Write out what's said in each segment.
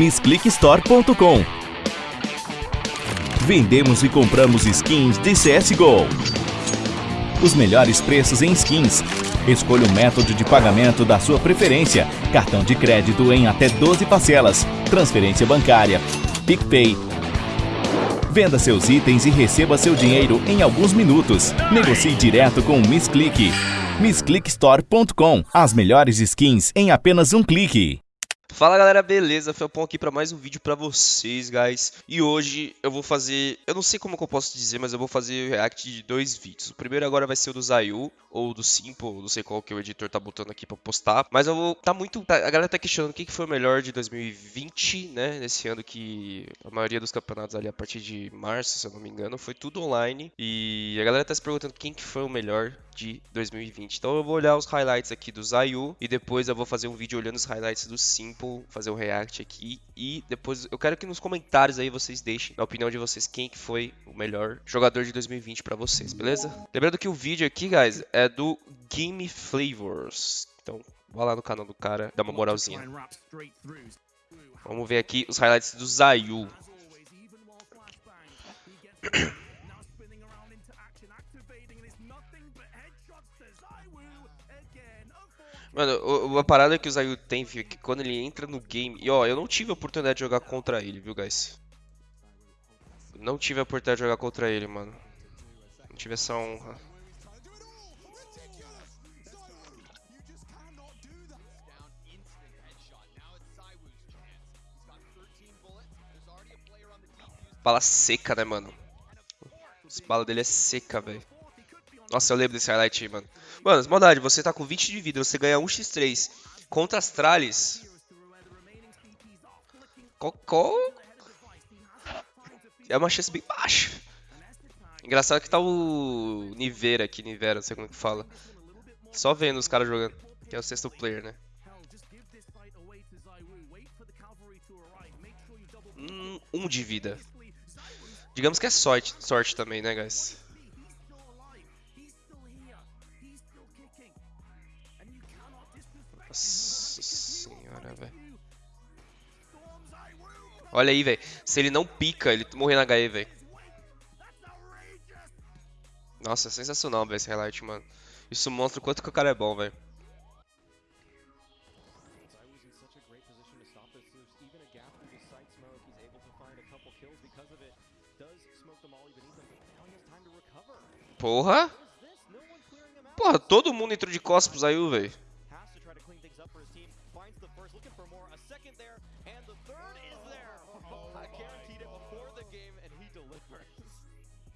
MissClickStore.com Vendemos e compramos skins de CSGO. Os melhores preços em skins. Escolha o método de pagamento da sua preferência. Cartão de crédito em até 12 parcelas. Transferência bancária. PicPay. Venda seus itens e receba seu dinheiro em alguns minutos. Negocie direto com o MissClick. MissClickStore.com As melhores skins em apenas um clique. Fala galera, beleza? Felpão aqui para mais um vídeo para vocês, guys. E hoje eu vou fazer, eu não sei como que eu posso dizer, mas eu vou fazer o react de dois vídeos. O primeiro agora vai ser o do Zayu, ou do Simple, não sei qual que o editor tá botando aqui para postar. Mas eu vou, tá muito, tá, a galera tá questionando o que, que foi o melhor de 2020, né? Nesse ano que a maioria dos campeonatos ali a partir de março, se eu não me engano, foi tudo online. E a galera tá se perguntando quem que foi o melhor de 2020. Então eu vou olhar os highlights aqui do Zayu e depois eu vou fazer um vídeo olhando os highlights do Simple, fazer um react aqui e depois eu quero que nos comentários aí vocês deixem a opinião de vocês quem que foi o melhor jogador de 2020 para vocês, beleza? Lembrando que o vídeo aqui, guys, é do Game Flavors. Então, vá lá no canal do cara, dá uma moralzinha. Vamos ver aqui os highlights do Zayu. Mano, a parada que o Zayu tem, é que quando ele entra no game... E ó, eu não tive a oportunidade de jogar contra ele, viu, guys? Não tive a oportunidade de jogar contra ele, mano. Não tive essa honra. Bala seca, né, mano? As balas dele é seca, velho. Nossa, eu lembro desse highlight mano. Mano, maldade, você tá com 20 de vida, você ganha 1x3 contra as tralhas. Cocô. É uma chance bem baixa. Engraçado que tá o Nivera aqui, Nivera, não sei como é que fala. Só vendo os caras jogando. Que é o sexto player, né? Hum, um de vida. Digamos que é sorte, sorte também, né, guys? Nossa senhora, velho. Olha aí, velho. Se ele não pica, ele morre na HE, velho. Nossa, é sensacional, velho, esse highlight, mano. Isso mostra o quanto que o cara é bom, velho. Porra! Porra, todo mundo entrou de costas Zayu, velho.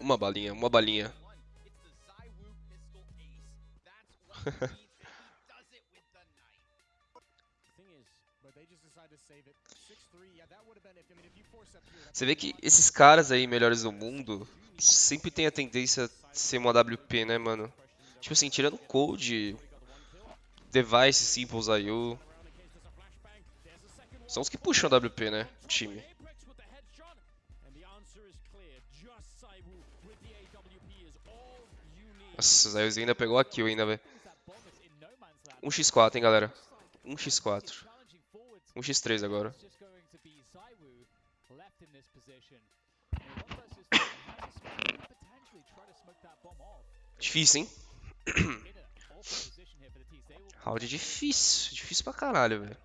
Uma balinha, uma balinha. Você vê que esses caras aí, melhores do mundo, sempre tem a tendência de ser uma WP, né, mano? Tipo assim, tirando Code, Device, Simples, IO. São os que puxam a WP, né? Time. Nossa, o Zayus ainda pegou a kill ainda, velho. 1x4, hein, galera. 1x4. 1x3 agora. Difícil, hein? Round difícil. Difícil pra caralho, velho.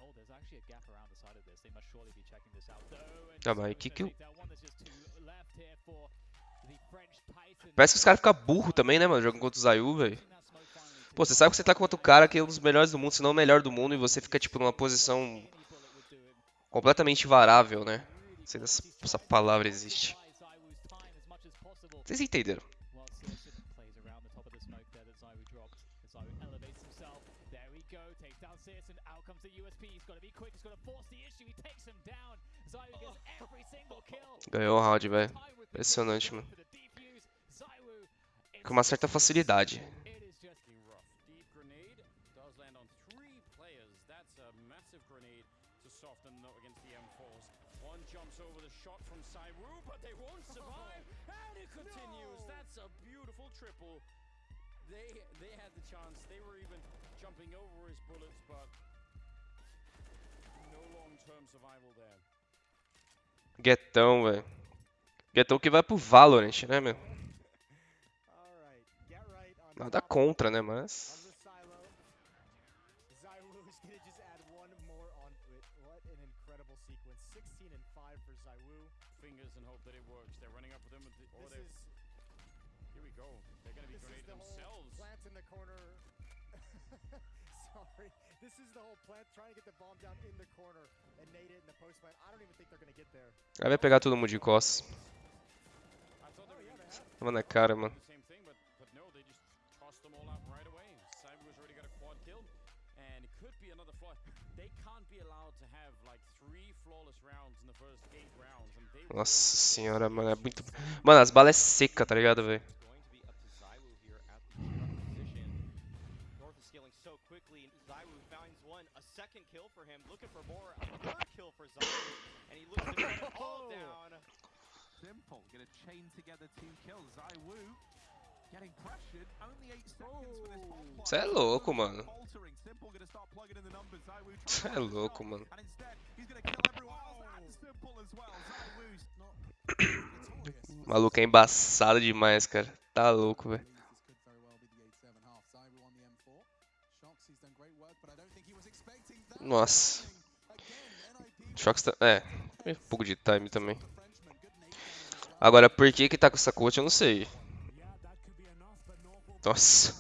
Tá, mas que que eu... Parece que os caras ficam burro também, né, mano? Jogando contra o Zayu, velho. Pô, você sabe que você tá contra o cara que é um dos melhores do mundo, se não o melhor do mundo, e você fica, tipo, numa posição completamente varável, né? Não sei se essa palavra existe. Vocês entenderam? Ganhou o round, velho. Impressionante, mano. Com uma certa facilidade. It is just rough. Deep grenade does land on three players. That's a massive grenade to soften them up against the M4s. One jumps over the shot from Sairu, but they won't survive. And it continues. That's a beautiful triple. They they had the chance. They were even jumping over his bullets, but no long-term survival there. Guetão, velho. Guetão que vai pro Valorant, né, meu? Nada contra, né, mas... the silo. Zywoo's gonna just add one more onto it. What an incredible sequence. 16 and 5 for Zywoo. Fingers and hope that it works. They're running up with him. With the, or This they, is here we go. They're gonna be this is grenade the whole themselves. plant in the corner. Sorry. This is the whole plant trying to get the bomb down in the corner and nade it in the post plant. I don't even think they're gonna get there. Aí vai pegar todo mundo de costas. Tava na cara, mano. Nossa senhora, mano, é muito... Mano, as balas é seca, tá ligado, velho? going to. Simple, gonna chain together two kills. Zywoo getting pressured. Only eight seconds for this bomb plot. Cê é louco, mano. Faltering. Simple gonna start plugging in the numbers. Zywoo trying Cê to é louco, mano. And instead, he's gonna kill everyone else and Simple as well. Zywoo's not O maluco é embaçado demais, cara. Tá louco, velho. This could very well be the 8-7 half. Zywoo on the M4. Shox, he's done great work, but I don't think he was expecting that. Nossa. Shox tá... É, um pouco de time também. Agora, por que que tá com essa coach, eu não sei. Nossa.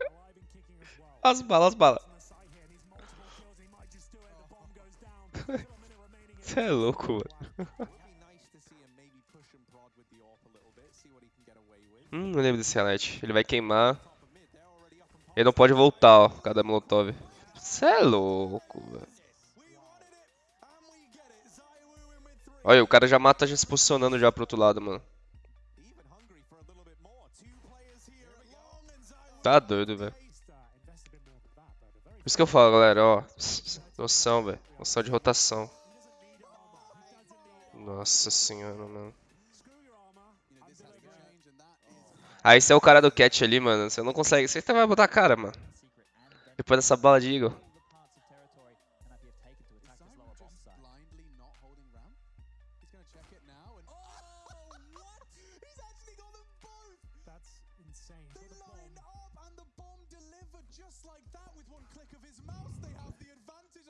As balas, as balas. Cê é louco, mano. Hum, não lembro desse highlight. Ele vai queimar. Ele não pode voltar, ó, por causa da Molotov. Cê é louco, velho. Olha, o cara já mata já se posicionando já pro outro lado, mano. Tá doido, velho. Por isso que eu falo, galera, ó. Noção, velho. Noção de rotação. Nossa senhora, mano. Aí você é o cara do catch ali, mano. Você não consegue. Você vai botar a cara, mano. Depois dessa bala de Eagle. Zywoo just blindly not holding ramp. He's gonna check it now, and oh, what? He's actually got them both. That's insane. They line up, and the bomb delivered just like that with one click of his mouse. They have the advantage.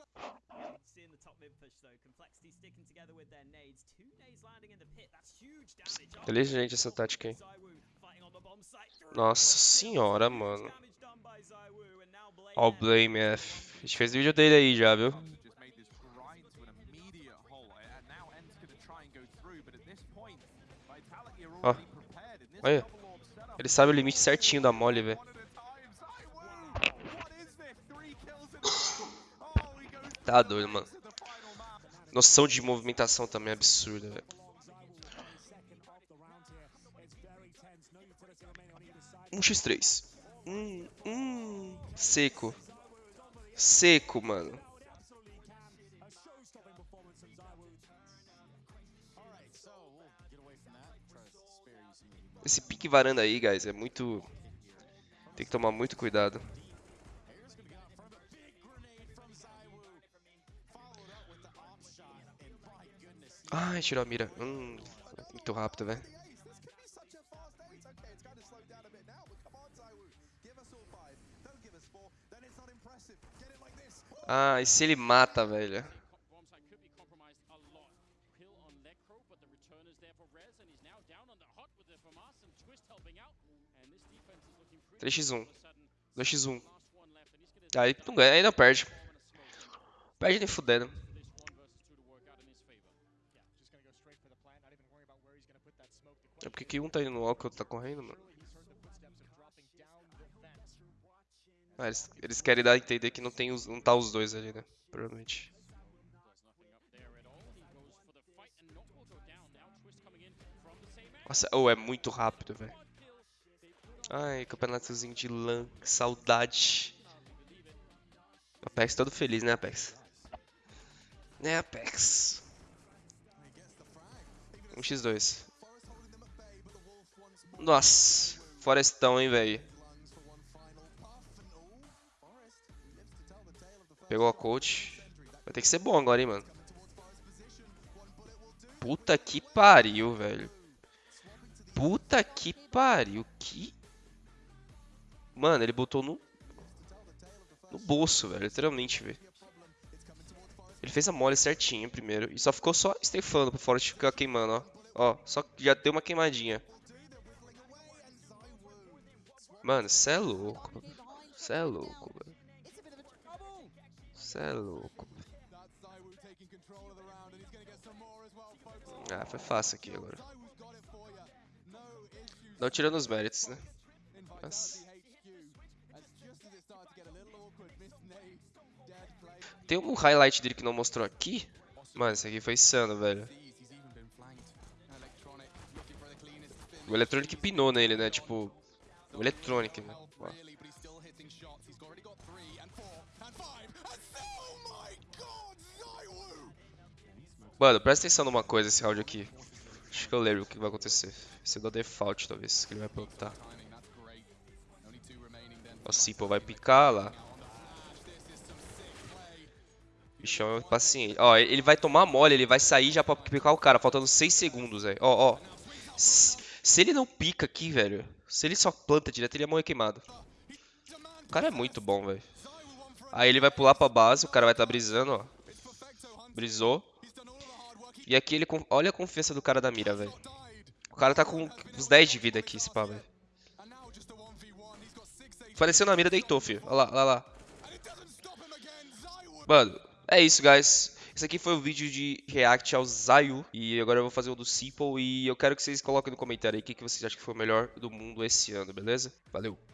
Seeing the top mid push though, Complexity sticking together with their nades. Two nades landing in the pit, that's huge damage. Inteligente essa tática aí. Zywoo fighting on the. Nossa senhora, mano. Damage done by Zywoo, and now Blade Ó o F. Blame F. A gente fez vídeo dele aí já, viu? Olha. Ele sabe o limite certinho da mole, velho. Tá doido, mano. Noção de movimentação também é absurda, velho. Um x 3 Hum, hum. Seco. Seco, mano. Esse pique varanda aí, guys, é muito. Tem que tomar muito cuidado. Ai, tirou a mira. Hum, muito rápido, velho. the ace. This could be such 3x1. 2x1. Aí não ganha, ainda perde. Perde nem fudendo. É porque que um tá indo no walk, outro tá correndo, mano. Ah, eles, eles querem dar a entender que não, tem os, não tá os dois ali, né? Provavelmente. Nossa, oh, é muito rápido, velho. Ai, campeonatozinho de LAN, que saudade. Apex todo feliz, né, Apex? Né, Apex? 1x2. Nossa, Forestão, hein, velho. Pegou a coach. Vai ter que ser bom agora, hein, mano. Puta que pariu, velho. Puta que pariu. Que... Mano, ele botou no... No bolso, velho. Literalmente, velho. Ele fez a mole certinho primeiro. E só ficou só estefando pro Forest ficar queimando, ó. Ó, só que já deu uma queimadinha. Mano, cê é louco. Cê é louco, velho. Cê é louco. Ah, foi fácil aqui agora. Não tirando os méritos, né? Mas... Tem um highlight dele que não mostrou aqui? Mano, esse aqui foi insano, velho. O Electronic pinou nele, né? Tipo, o Electronic, né? Mano, presta atenção numa coisa esse round aqui. Acho que eu lembro o que vai acontecer. Esse é do default, talvez, que ele vai plantar. O Simple vai picar lá. Bichão é paciente. Ó, ele vai tomar mole, ele vai sair já pra picar o cara, faltando 6 segundos, velho. Ó, ó. Se, ele não pica aqui, velho. Se ele só planta direto, ele ia morrer queimado. O cara é muito bom, velho. Aí ele vai pular pra base, o cara vai estar tá brisando, ó. Brisou. E aqui ele... Olha a confiança do cara da mira, velho. O cara tá com uns 10 de vida aqui, esse pá, velho. Apareceu na mira, deitou, filho. Olha lá, olha lá. Mano, é isso, guys. Esse aqui foi o vídeo de react ao Zayu. E agora eu vou fazer o do Simple. E eu quero que vocês coloquem no comentário aí o que, que vocês acham que foi o melhor do mundo esse ano, beleza? Valeu!